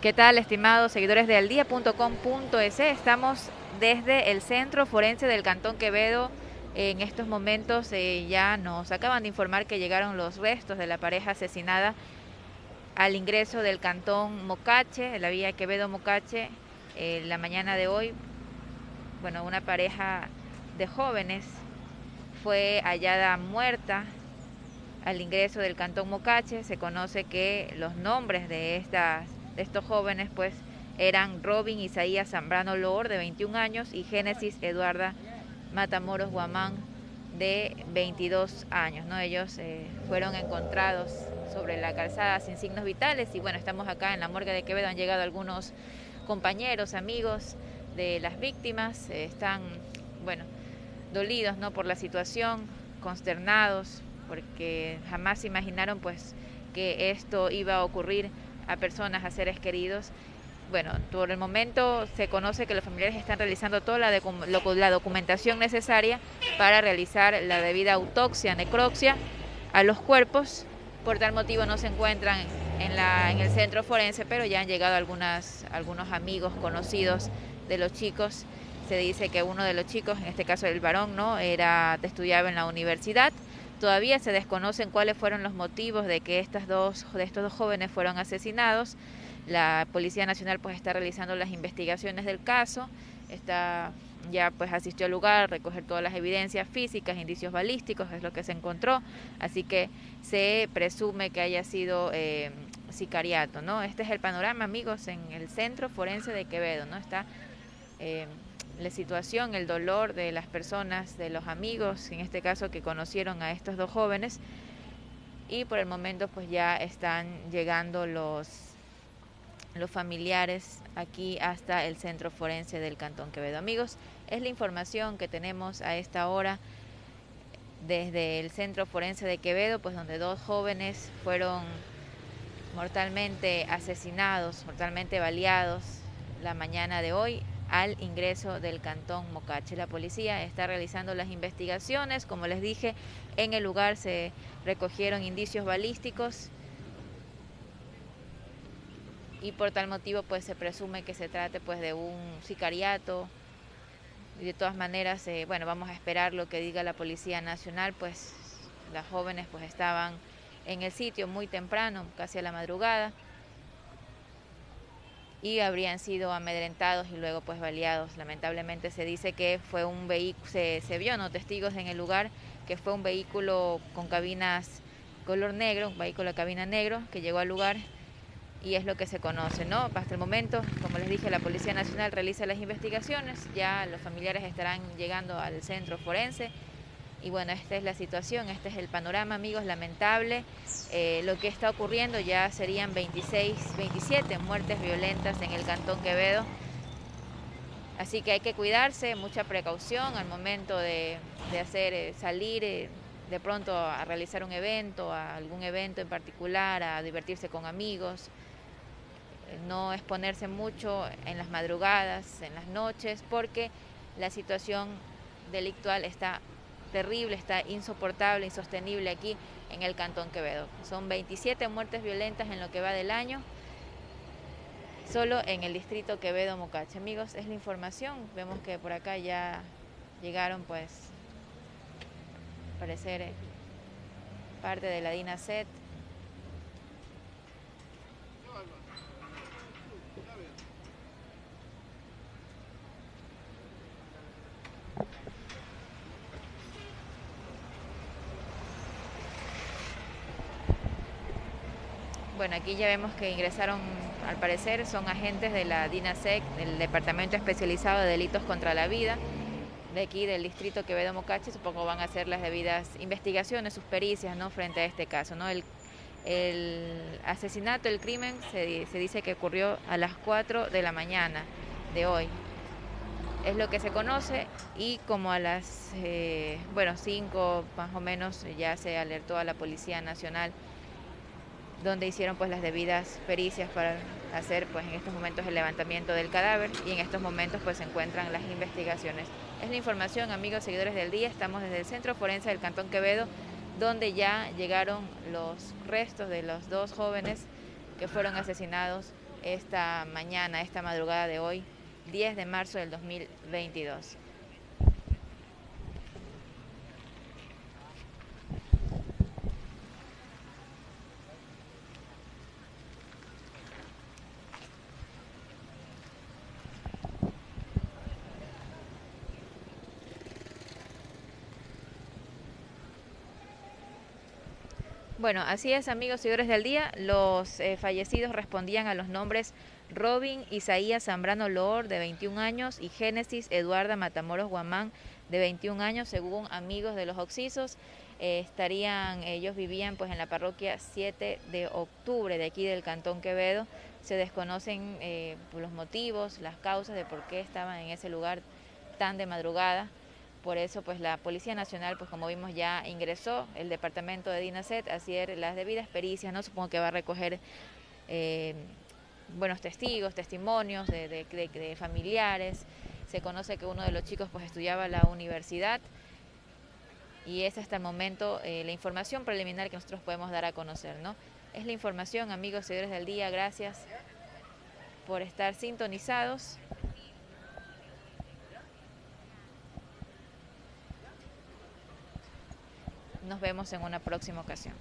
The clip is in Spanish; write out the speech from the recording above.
¿Qué tal, estimados seguidores de aldía.com.es? Estamos desde el Centro Forense del Cantón Quevedo. En estos momentos eh, ya nos acaban de informar que llegaron los restos de la pareja asesinada al ingreso del Cantón Mocache, la vía Quevedo-Mocache, eh, la mañana de hoy. Bueno, una pareja de jóvenes fue hallada muerta al ingreso del Cantón Mocache. Se conoce que los nombres de estas estos jóvenes pues eran Robin Isaías Zambrano Loor de 21 años y Génesis Eduarda Matamoros Guamán de 22 años. ¿no? Ellos eh, fueron encontrados sobre la calzada sin signos vitales y bueno, estamos acá en la morgue de Quevedo, han llegado algunos compañeros, amigos de las víctimas, eh, están, bueno, dolidos, ¿no? Por la situación, consternados, porque jamás imaginaron pues que esto iba a ocurrir a personas, a seres queridos. Bueno, por el momento se conoce que los familiares están realizando toda la, documentación necesaria para realizar la debida autopsia, necropsia a los cuerpos. Por tal motivo no se encuentran en el centro forense, pero ya han llegado algunas, algunos amigos conocidos de los chicos. Se dice que uno de los chicos, en este caso el varón, no era estudiaba en la universidad Todavía se desconocen cuáles fueron los motivos de que estas dos, de estos dos jóvenes fueron asesinados. La Policía Nacional pues está realizando las investigaciones del caso, está ya pues asistió al lugar, recoger todas las evidencias físicas, indicios balísticos, es lo que se encontró, así que se presume que haya sido eh, sicariato, ¿no? Este es el panorama, amigos, en el Centro Forense de Quevedo, ¿no? Está eh, la situación, el dolor de las personas, de los amigos, en este caso que conocieron a estos dos jóvenes. Y por el momento pues ya están llegando los, los familiares aquí hasta el centro forense del Cantón Quevedo. Amigos, es la información que tenemos a esta hora desde el centro forense de Quevedo, pues donde dos jóvenes fueron mortalmente asesinados, mortalmente baleados la mañana de hoy al ingreso del cantón Mocache. La policía está realizando las investigaciones, como les dije, en el lugar se recogieron indicios balísticos y por tal motivo pues se presume que se trate pues de un sicariato. Y de todas maneras eh, bueno vamos a esperar lo que diga la policía nacional pues las jóvenes pues estaban en el sitio muy temprano casi a la madrugada y habrían sido amedrentados y luego pues baleados. Lamentablemente se dice que fue un vehículo, se, se, vio, ¿no? Testigos en el lugar, que fue un vehículo con cabinas color negro, un vehículo de cabina negro que llegó al lugar y es lo que se conoce, ¿no? Hasta el momento, como les dije, la Policía Nacional realiza las investigaciones, ya los familiares estarán llegando al centro forense y bueno, esta es la situación, este es el panorama, amigos, lamentable. Eh, lo que está ocurriendo ya serían 26, 27 muertes violentas en el Cantón Quevedo. Así que hay que cuidarse, mucha precaución al momento de, hacer, eh, salir eh, de pronto a realizar un evento, a algún evento en particular, a divertirse con amigos. No exponerse mucho en las madrugadas, en las noches, porque la situación delictual está terrible, está insoportable, insostenible aquí en el Cantón Quevedo. Son 27 muertes violentas en lo que va del año, solo en el distrito Quevedo Mocache. Amigos, es la información. Vemos que por acá ya llegaron, pues, parecer eh, parte de la DINASET Bueno, aquí ya vemos que ingresaron, al parecer, son agentes de la DINASEC, del Departamento Especializado de Delitos contra la Vida, de aquí del distrito Quevedo Mocache, supongo van a hacer las debidas investigaciones, sus pericias, ¿no? Frente a este caso, ¿no? El, asesinato, el crimen, se, dice que ocurrió a las 4 de la mañana de hoy. Es lo que se conoce y como a las, eh, bueno, 5 más o menos ya se alertó a la Policía Nacional donde hicieron pues las debidas pericias para hacer pues en estos momentos el levantamiento del cadáver y en estos momentos pues se encuentran las investigaciones. Es la información, amigos seguidores del día, estamos desde el Centro Forense del Cantón Quevedo, donde ya llegaron los restos de los dos jóvenes que fueron asesinados esta mañana, esta madrugada de hoy, 10 de marzo del 2022. Bueno, así es, amigos seguidores del día. Los eh, fallecidos respondían a los nombres Robin Isaías Zambrano Loor, de 21 años, y Génesis Eduarda Matamoros Guamán, de 21 años, según amigos de los Oxisos. Eh, estarían, ellos vivían pues en la parroquia 7 de octubre de aquí del Cantón Quevedo. Se desconocen eh, los motivos, las causas de por qué estaban en ese lugar tan de madrugada. Por eso, pues la Policía Nacional, pues como vimos ya ingresó el departamento de DINASET a hacer las debidas pericias, ¿no? Supongo que va a recoger eh, buenos testigos, testimonios de, familiares. Se conoce que uno de los chicos pues estudiaba la universidad y es hasta el momento eh, la información preliminar que nosotros podemos dar a conocer, ¿no? Es la información, amigos seguidores del día, gracias por estar sintonizados. Nos vemos en una próxima ocasión.